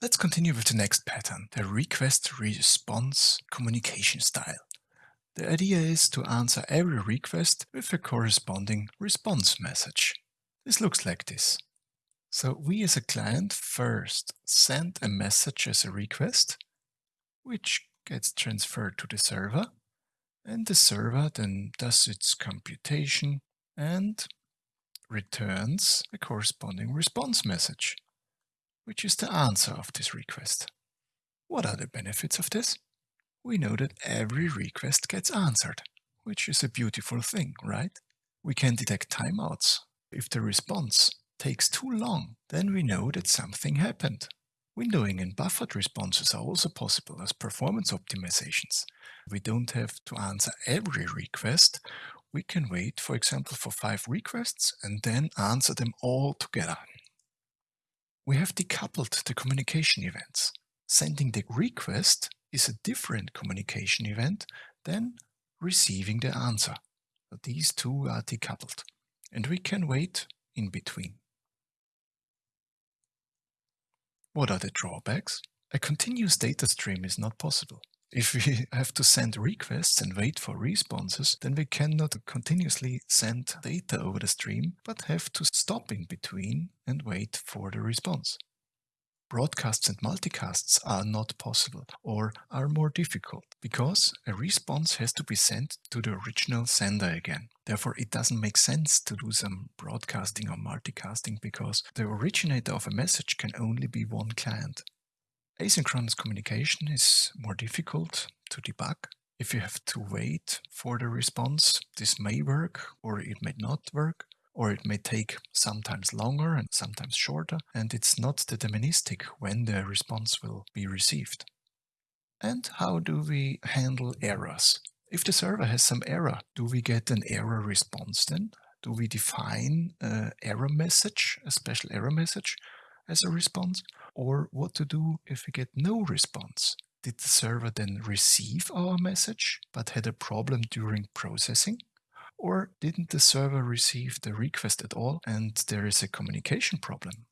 Let's continue with the next pattern, the request-response communication style. The idea is to answer every request with a corresponding response message. This looks like this. So we as a client first send a message as a request, which gets transferred to the server, and the server then does its computation and returns a corresponding response message, which is the answer of this request. What are the benefits of this? We know that every request gets answered, which is a beautiful thing, right? We can detect timeouts. If the response takes too long, then we know that something happened. Windowing and buffered responses are also possible as performance optimizations. We don't have to answer every request. We can wait, for example, for five requests and then answer them all together. We have decoupled the communication events. Sending the request is a different communication event than receiving the answer. these two are decoupled and we can wait in between. What are the drawbacks? A continuous data stream is not possible. If we have to send requests and wait for responses, then we cannot continuously send data over the stream, but have to stop in between and wait for the response. Broadcasts and multicasts are not possible or are more difficult because a response has to be sent to the original sender again. Therefore, it doesn't make sense to do some broadcasting or multicasting because the originator of a message can only be one client. Asynchronous communication is more difficult to debug. If you have to wait for the response, this may work or it may not work or it may take sometimes longer and sometimes shorter, and it's not deterministic when the response will be received. And how do we handle errors? If the server has some error, do we get an error response then? Do we define an error message, a special error message as a response? Or what to do if we get no response? Did the server then receive our message but had a problem during processing? Or didn't the server receive the request at all and there is a communication problem?